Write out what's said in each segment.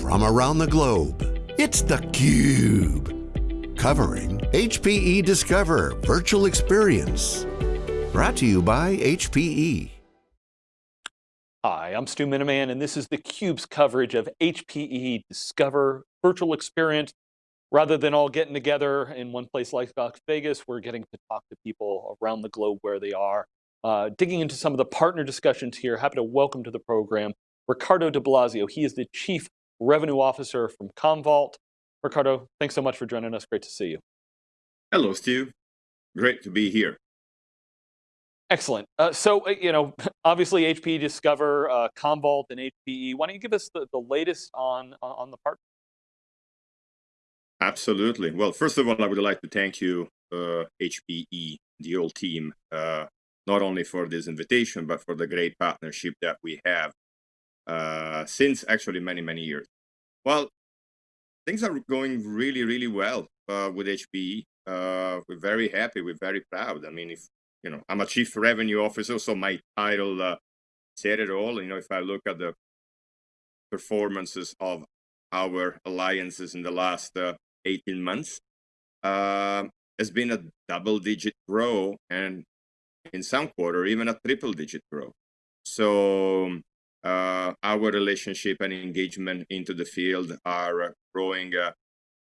from around the globe. It's theCUBE, covering HPE Discover Virtual Experience. Brought to you by HPE. Hi, I'm Stu Miniman, and this is theCUBE's coverage of HPE Discover Virtual Experience. Rather than all getting together in one place like Las Vegas, we're getting to talk to people around the globe where they are. Uh, digging into some of the partner discussions here, happy to welcome to the program Riccardo Di Blasio. He is the Chief Revenue Officer from Commvault. Riccardo, thanks so much for joining us. Great to see you. Hello, Stu. Great to be here. Excellent. Uh, so, uh, you know, obviously HPE Discover, uh, Commvault, and HPE. Why don't you give us the, the latest on, on the partner? Absolutely. Well, first of all, I would like to thank you, uh, HPE, the old team, uh, not only for this invitation, but for the great partnership that we have uh, since actually many, many years. Well, things are going really, really well uh, with HPE. Uh, we're very happy. We're very proud. I mean, if you know, I'm a chief revenue officer, so my title uh, said it all. You know, if I look at the performances of our alliances in the last uh, 18 months, uh, has been a double-digit growth, and in some quarter even a triple-digit growth. So uh, our relationship and engagement into the field are growing uh,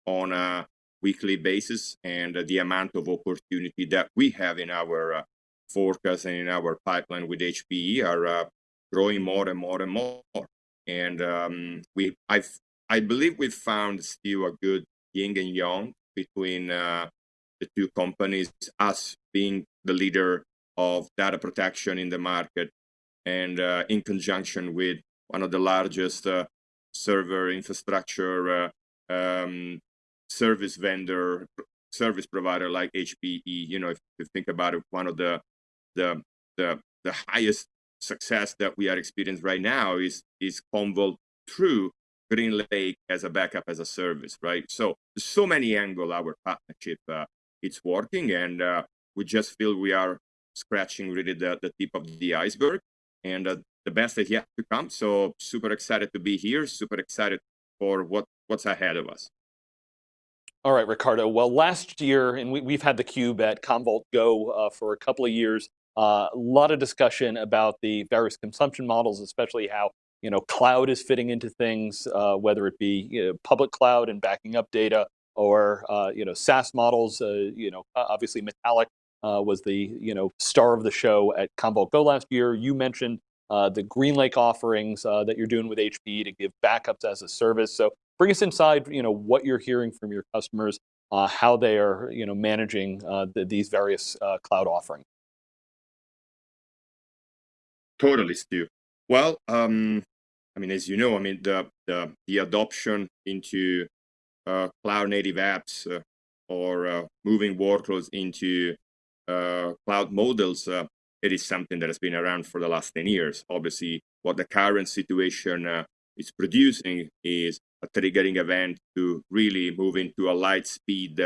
on a weekly basis and the amount of opportunity that we have in our uh, forecast and in our pipeline with HPE are uh, growing more and more and more. And um, we, I, I believe we found still a good yin and yang between uh, the two companies, us being the leader of data protection in the market and uh, in conjunction with one of the largest uh, server infrastructure uh, um, service vendor, service provider like HPE. You know, if you think about it, one of the the the, the highest success that we are experiencing right now is is Commvault through GreenLake as a backup as a service, right? So so many angle our partnership uh, it's working, and uh, we just feel we are scratching really the, the tip of the iceberg and uh, the best is yet to come. So super excited to be here, super excited for what, what's ahead of us. All right, Riccardo. Well, last year, and we, have had the cube at Commvault Go uh, for a couple of years, uh, a lot of discussion about the various consumption models, especially how you know cloud is fitting into things, uh, whether it be you know, public cloud and backing up data, or uh, you know SaaS models. Uh, you know, obviously Metallic uh, was the you know star of the show at Commvault Go last year. You mentioned uh, the GreenLake offerings uh, that you're doing with HP to give backups as a service. So bring us inside, you know, what you're hearing from your customers, uh, how they are, you know, managing uh, the, these various uh, cloud offerings. Totally, Stu. Well, um, I mean, as you know, I mean, the the, the adoption into cloud native apps or moving workloads into cloud models, uh, it is something that has been around for the last 10 years. Obviously, what the current situation uh, is producing is a triggering event to really move into a light speed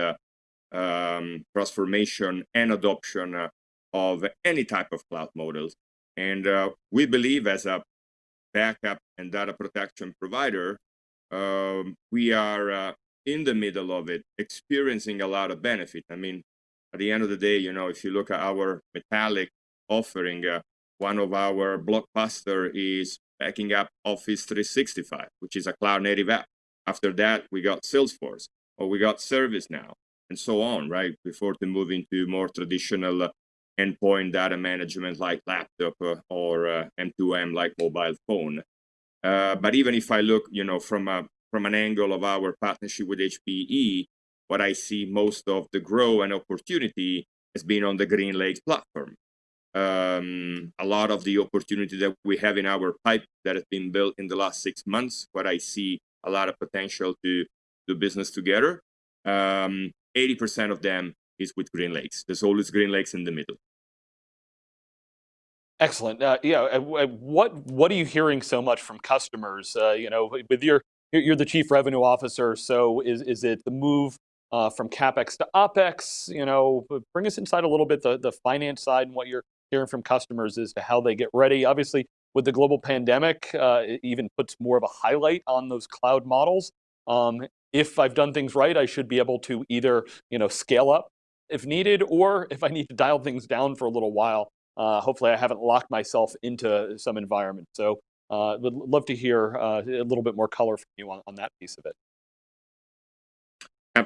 um, transformation and adoption of any type of cloud models. And uh, we believe as a backup and data protection provider, um, we are uh, in the middle of it, experiencing a lot of benefit. I mean, at the end of the day, you know, if you look at our metallic offering, uh, one of our blockbuster is backing up Office 365, which is a cloud native app. After that, we got Salesforce, or we got ServiceNow, and so on, right? Before to move into more traditional uh, endpoint data management like laptop uh, or uh, M2M like mobile phone. Uh, but even if I look, you know, from a from an angle of our partnership with HPE, what I see most of the growth and opportunity has been on the GreenLake platform. Um, a lot of the opportunity that we have in our pipe that has been built in the last six months, what I see a lot of potential to do business together. 80% um, of them is with GreenLakes. There's always GreenLakes in the middle. Excellent. Uh, yeah. Uh, what What are you hearing so much from customers? Uh, you know, with your you're the chief revenue officer. So is is it the move uh, from CapEx to OpEx, you know, bring us inside a little bit the, the finance side and what you're hearing from customers as to how they get ready. Obviously, with the global pandemic, uh, it even puts more of a highlight on those cloud models. Um, if I've done things right, I should be able to either you know, scale up if needed, or if I need to dial things down for a little while, uh, hopefully I haven't locked myself into some environment. So uh, would love to hear uh, a little bit more color from you on, on that piece of it.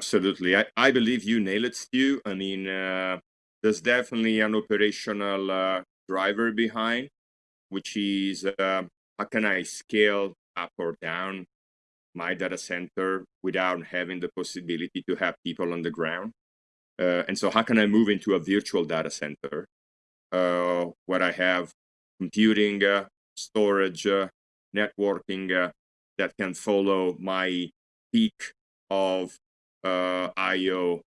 Absolutely. I, I believe you nailed it, Stu. I mean, uh, there's definitely an operational uh, driver behind, which is uh, how can I scale up or down my data center without having the possibility to have people on the ground? Uh, and so how can I move into a virtual data center uh, where I have computing, uh, storage, networking that can follow my peak of uh, IO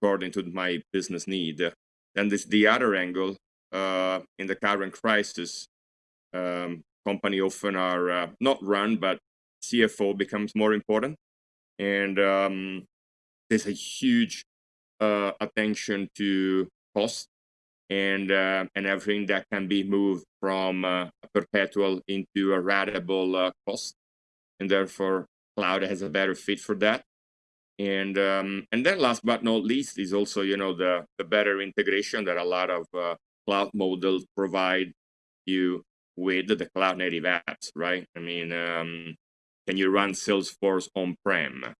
according to my business need. Then this the other angle in the current crisis. Um, company often are not run, but CFO becomes more important, and um, there's a huge uh, attention to cost and uh, and everything that can be moved from uh, a perpetual into a ratable uh, cost, and therefore cloud has a better fit for that. And um, and then last but not least is also you know the the better integration that a lot of uh, cloud models provide you with the cloud native apps, right? I mean, um, can you run Salesforce on prem?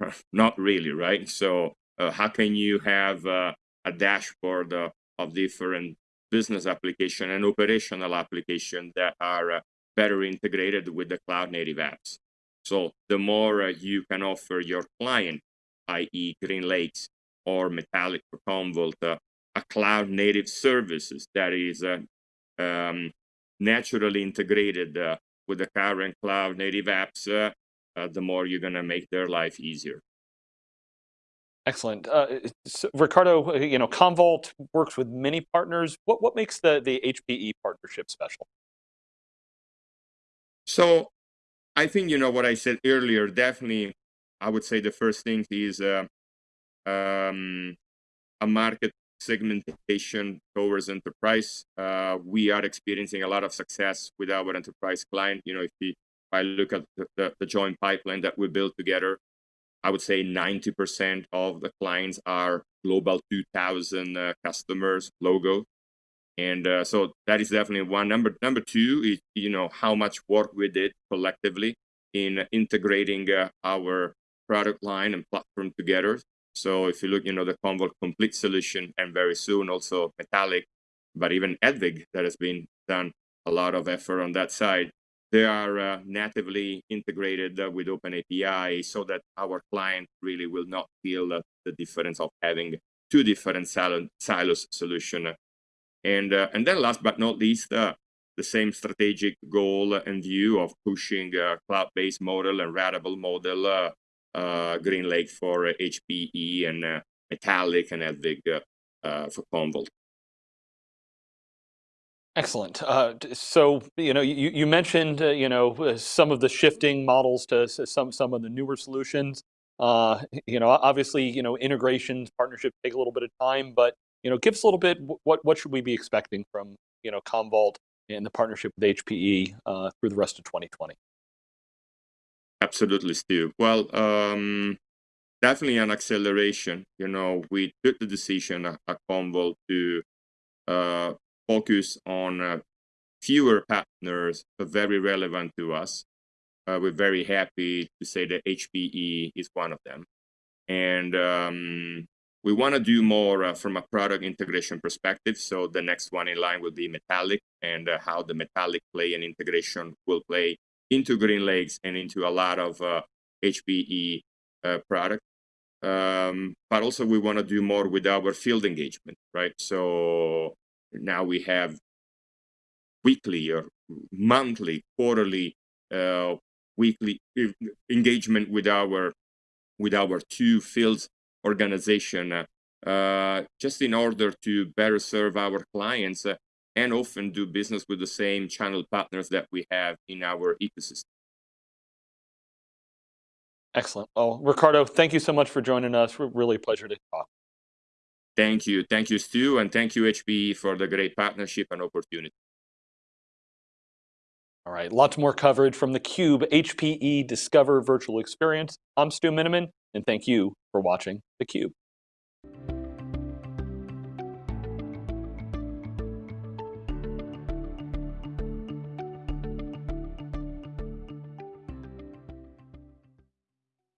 Not really, right? So uh, how can you have uh, a dashboard of different business application and operational application that are uh, better integrated with the cloud native apps. So the more uh, you can offer your client, i.e. Green Lakes or Metallic or Commvault, uh, a cloud native services that is um, naturally integrated with the current cloud native apps, the more you're gonna make their life easier. Excellent. Uh, so Riccardo, uh, you know, Commvault works with many partners. What, what makes the, the HPE partnership special? So I think, you know, what I said earlier, definitely, I would say the first thing is uh, um, a market segmentation towards enterprise. Uh, we are experiencing a lot of success with our enterprise client. You know, if, we, if I look at the, the, the joint pipeline that we built together, I would say 90% of the clients are global 2000 uh, customers logo. And uh, so that is definitely one. Number number two is, you know, how much work we did collectively in integrating uh, our product line and platform together. So if you look, you know, the Commvault complete solution and very soon also Metallic, but even Hedvig that has been done a lot of effort on that side they are uh, natively integrated uh, with OpenAPI so that our client really will not feel uh, the difference of having two different silos solution. And, uh, and then last but not least, uh, the same strategic goal and view of pushing a cloud-based model and ratable model, uh, GreenLake for HPE and Metallic and Hedvig for Commvault. Excellent. Uh, so, you know, you, you mentioned, uh, you know, uh, some of the shifting models to some, some of the newer solutions. Uh, you know, obviously, you know, integrations, partnerships take a little bit of time, but, you know, give us a little bit, what, what should we be expecting from, you know, Commvault and the partnership with HPE uh, through the rest of 2020? Absolutely, Steve. Well, um, definitely an acceleration. You know, we took the decision at, at Commvault to uh, focus on uh, fewer partners, but very relevant to us. Uh, we're very happy to say that HPE is one of them. And um, we want to do more uh, from a product integration perspective. So the next one in line will be Metallic and uh, how the Metallic play and integration will play into GreenLakes and into a lot of HPE uh, uh, product. Um, but also we want to do more with our field engagement, right? So now we have weekly or monthly, quarterly, uh, weekly engagement with our with our two fields organization, uh, just in order to better serve our clients uh, and often do business with the same channel partners that we have in our ecosystem. Excellent. Well, Riccardo, thank you so much for joining us. We're really a pleasure to talk. Thank you. Thank you, Stu, and thank you, HPE, for the great partnership and opportunity. All right, lots more coverage from the Cube HPE Discover virtual experience. I'm Stu Miniman, and thank you for watching theCUBE.